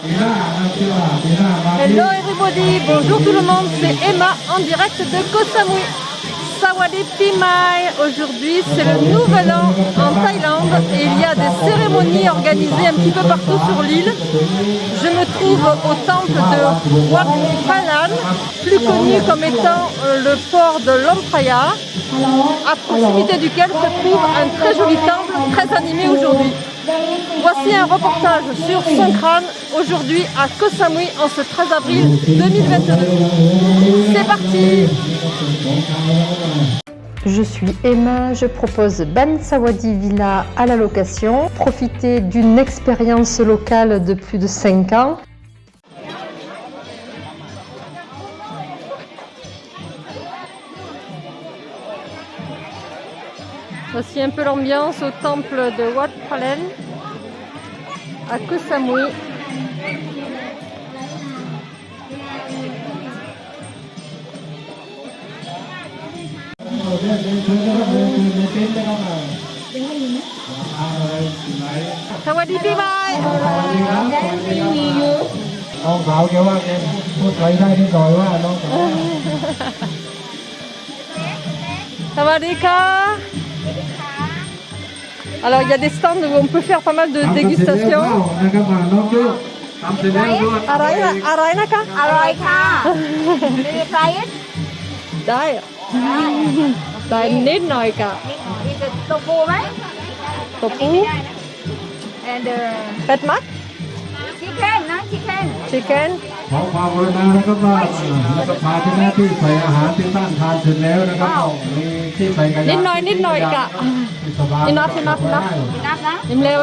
Hello everybody, bonjour tout le monde, c'est Emma en direct de Koh Samui. Sawadi Pimai, aujourd'hui c'est le nouvel an en Thaïlande et il y a des cérémonies organisées un petit peu partout sur l'île. Je me trouve au temple de Wat plus connu comme étant euh, le port de Lompraya, à proximité duquel se trouve un très joli temple très animé aujourd'hui. Voici un reportage sur Songkran aujourd'hui à Koh Samui en ce 13 avril 2022. C'est parti je suis Emma, je propose Ban Sawadi Villa à la location. Profitez d'une expérience locale de plus de 5 ans. Voici un peu l'ambiance au temple de Wat Palen à Koh Samui. Sawadi Pi Bye น้องสาวแกว่าแกพูดไทยได้นิดหน่อยว่าน้องสาว Sawadika Alors il y a des stands où on peut faire pas mal de dégustations. Tofu. Faites marque chicken. ขอความกรุณานะครับว่าสภาที่หน้าที่ใส่อาหารที่ตั้งทานเสร็จแล้วนะครับมีที่ใส่กระยา Nít nồi nít nồi cả. ที่สบาย Enough enough enough. นับนะ Im leo.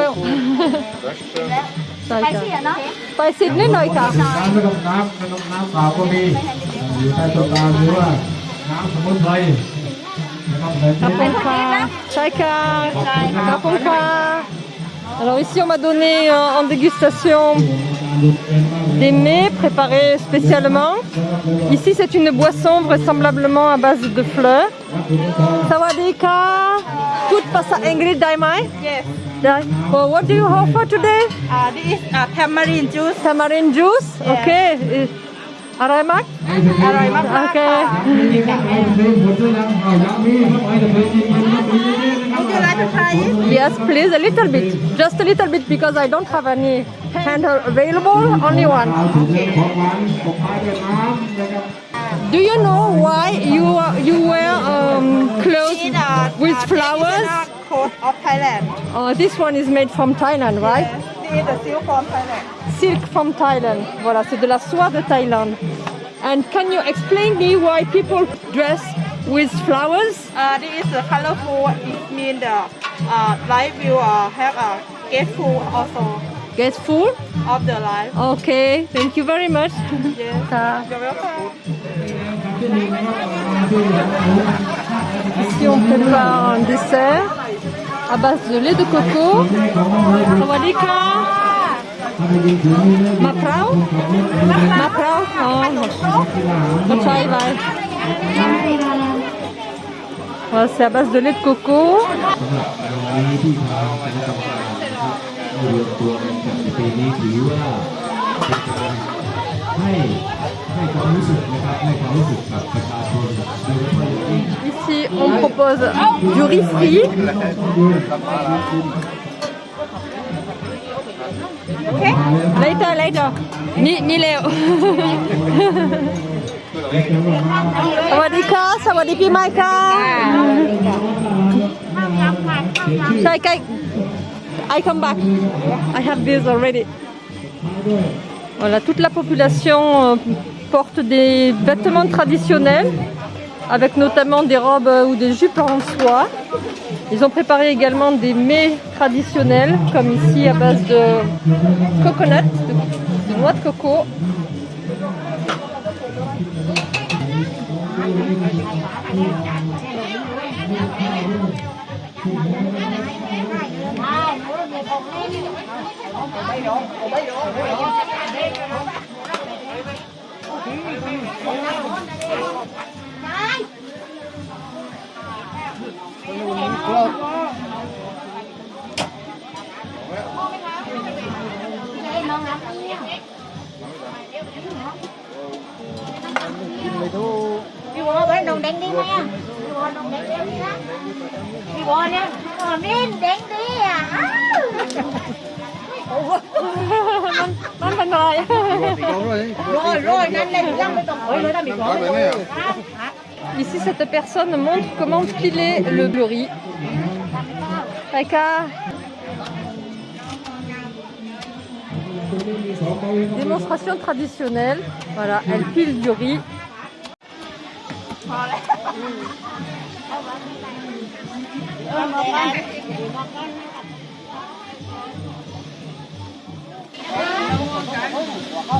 แล้ว Sai ไปเสีย cả. เนาะ Pai xịt nít nồi cả. น้ำไม่ต้องน้ำไม่ต้องน้ำเปล่าก็มีอยู่ใต้ต้นตาลหรือว่าน้ำสมุนไพรนะครับใส่ที่ Kapunka. Chai ka. Kapunka. Alors ici on m'a donné euh, en dégustation des mets préparés spécialement. Ici c'est une boisson vraisemblablement à base de fleurs. Sawadika, tout passa Ingrid Daimai? Yes. Well, what do you offer today? Uh, this is uh, tamarind juice. Tamarind juice? Okay. Araimak? Araimak. Okay. Would you like to try it? Yes, please, a little bit. Just a little bit because I don't have any handle available, only one. Do you know why you you wear um, clothes with flowers? of Thailand. Oh, this one is made from Thailand, right? Yes, the silk from Thailand. Silk from Thailand. Voilà, c'est de la soie de Thaïlande. And can you explain me why people dress with flowers? Uh, this is a colorful. It means the uh, life will uh, have a grateful also Get full? of the life. Okay, thank you very much. Yes, Ah. you're welcome. Ici, on prépare un dessert à base de lait de coco. Sawadika. Ma prao? Ma prao? Oh, ma vai. C'est à base de lait de coco. Ici, on propose du riz frit. Okay. Later, later. Ni, ni Léo. รมการนะครับรวมตัวกันจัดในปีนี้ถือว่าเป็นการให้ให้ความรู้สึกนะครับให้ความรู้สึกกับประชาชนโดยเฉพาะอย่างยิ่ง Ici, on propose du riz frit. Later, later. Ni, ni leo. Sawadika, sawadiki maika. Kai, kai. I come back. I have this already. Voilà, toute la population euh, porte des vêtements traditionnels, avec notamment des robes euh, ou des jupes en soie. Ils ont préparé également des mets traditionnels, comme ici à base de coconut, de, de noix de coco. Hãy subscribe cho kênh Ghiền Mì Gõ Để không bỏ lỡ những video hấp dẫn วอนเนี่ยอ๋อมินเด้งดีอ่ะอ้าว มันมันเป็นอะไร โรยโรยนั่นเลยยังไม่ต้องโรยเลยนะมีของเลย Ici, cette personne montre comment piler le, le riz. Aika. Démonstration traditionnelle. Voilà, elle pile du riz.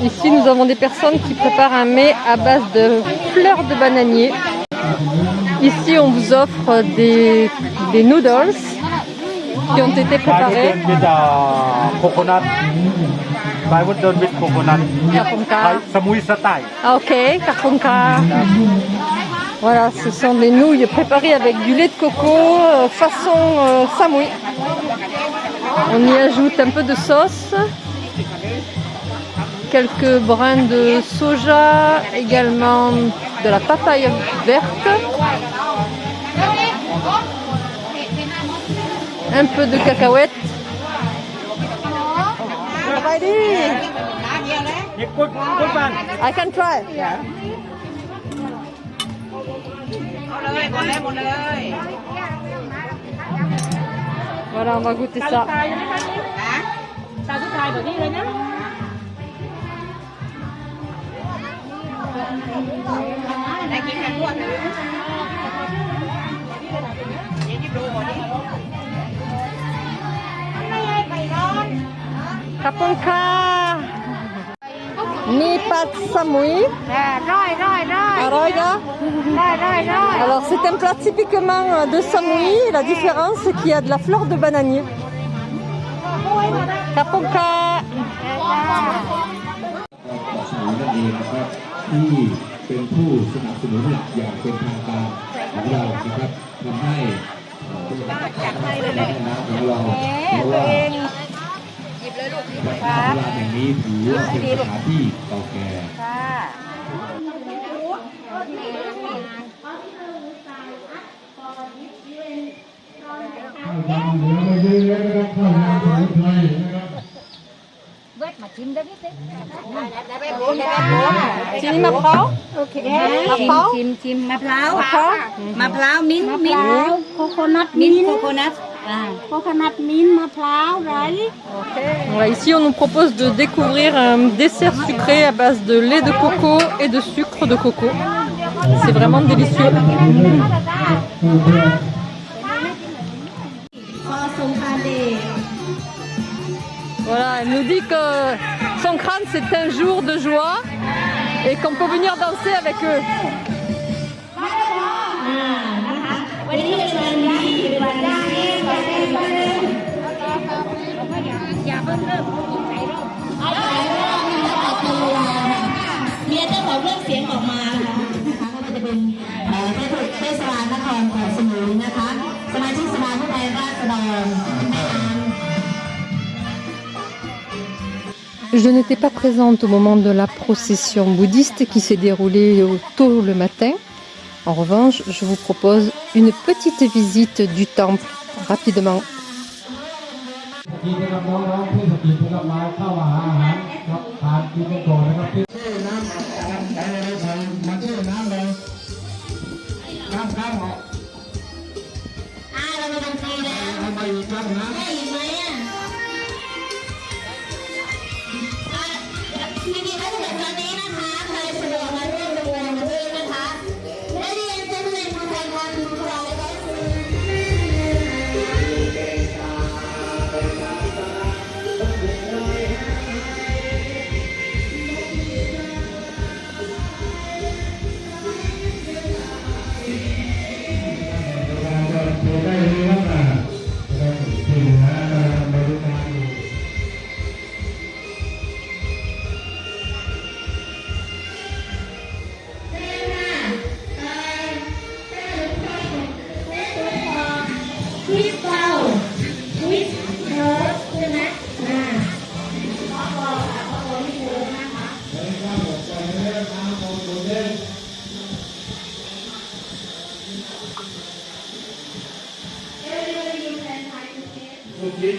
Ici, nous avons des personnes qui préparent un mets à base de fleurs de bananier. Ici, on vous offre des, des noodles qui ont été préparés. Carpunka. Ah, ok. Voilà, ce sont des nouilles préparées avec du lait de coco euh, façon euh, samoui. On y ajoute un peu de sauce, quelques brins de soja, également de la papaye verte, un peu de cacahuètes. I can try. เลยกดเลยหมดเลยว่าเรามากุติสะตายใช่ไหมคะนี่ตาสุดท้ายแบบนี้เลยนะได้กินกันทั่วถึงยังที่ดูหมดนี่ไม่ให้ไปนอนขอบคุณค่ะมีปลาสมุยร้อยร้อยร้อย Alors c'est un plat typiquement euh, de samui. La différence c'est qu'il y a de la fleur de bananier. Kaponka. สมุนนั่นเองนะครับที่เป็นผู้สนับสนุนหลักอย่างเป็นทางการของเรานะครับทำให้เอ่อแม่น้ำของเราเพราะว่าแหล่งน้ำแห่งนี้ถือว่าเป็นสถานที่เก่าแก่ เวทมาชิมได้ไหมเจ๊ได้ไปโบน Chini maprao โอเค มะพร้าว ชิมชิมมะพร้าว Maprao มะพร้าวมิ้นท์มิ้นท์โคโคนัทมิ้นท์โคโคนัทโคโคนัทมิ้นท์มะพร้าวไร Voilà, ici on nous propose de découvrir un dessert sucré à base de lait de coco et de sucre de coco. C'est vraiment délicieux. Voilà, elle nous dit que son crâne c'est un jour de joie et qu'on peut venir danser avec eux. วั Je n'étais pas présente au moment de la procession bouddhiste qui s'est déroulée tôt le matin. En revanche, je vous propose une petite visite du temple rapidement.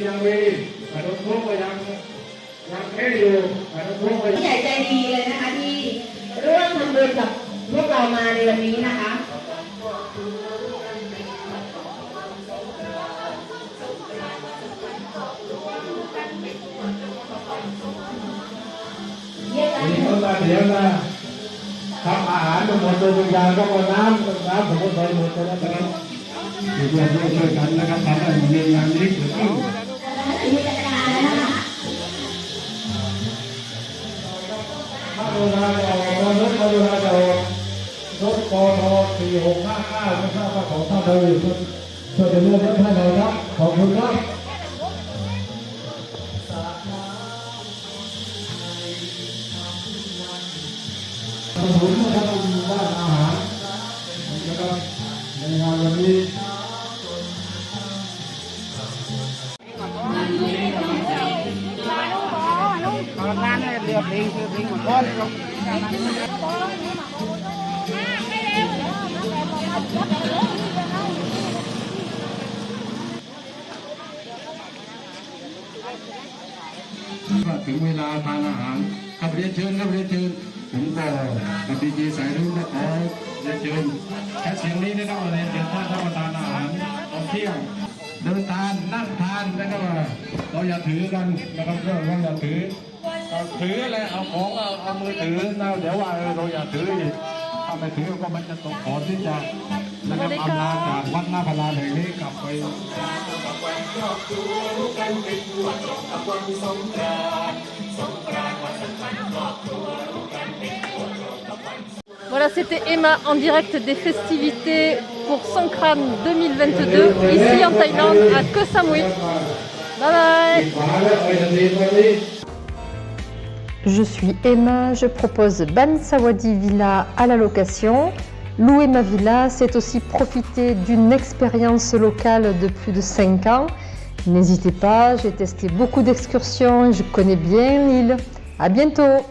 ยังมีขนมครกก็ยังยังแค่อยู่ขนมครกก็ใหญ่ใจดีเลยนะคะที่ร่วมทำบุญกับพวกเรามาในวันนี้นะคะนี่ก็ตาเดียวนะทำอาหารหมดตัววิญญาณก็หมดน้ำน้ำผมก็ใส่หมดตัวนะครับอยู่ร่วมด้ช่วยกันนะครับทำให้มีงานนี้เกิดขึ้น ขอบคุณนะครับคุณบ้านอาหารนะครับในงานวันนี้ ถึงเวลาทานอาหารครับเรียนเชิญครับเรียนเชิญผมก็กับดีเจสายรุ่งนะขอเรียนเชิญแค่เสียงนี้นะครับเรียนเชิญท่านรับประทานอาหารตอนเที่ยงเดินทานนั่งทานนะครับเราอย่าถือกันนะครับเราอย่าถือ เราถืออะไรเอาของเอาเอามือถือนะเดี๋ยวว่าเออเราอย่าถืออีกถ้าไม่ถือก็มันจะตกขอนที่จะนะครับอำลาจากวัดหน้าพลานแห่งนี้กลับไป Voilà, c'était Emma en direct des festivités pour Songkran 2022 ici en Thaïlande à Koh Samui. Bye bye je suis Emma, je propose Ban Sawadi Villa à la location. Louer ma villa, c'est aussi profiter d'une expérience locale de plus de 5 ans. N'hésitez pas, j'ai testé beaucoup d'excursions, je connais bien l'île. À bientôt